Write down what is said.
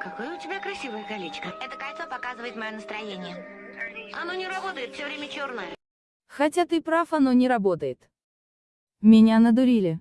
Какое у тебя красивое колечко. Это кольцо показывает мое настроение. Оно не работает, все время черное. Хотя ты прав, оно не работает. Меня надурили.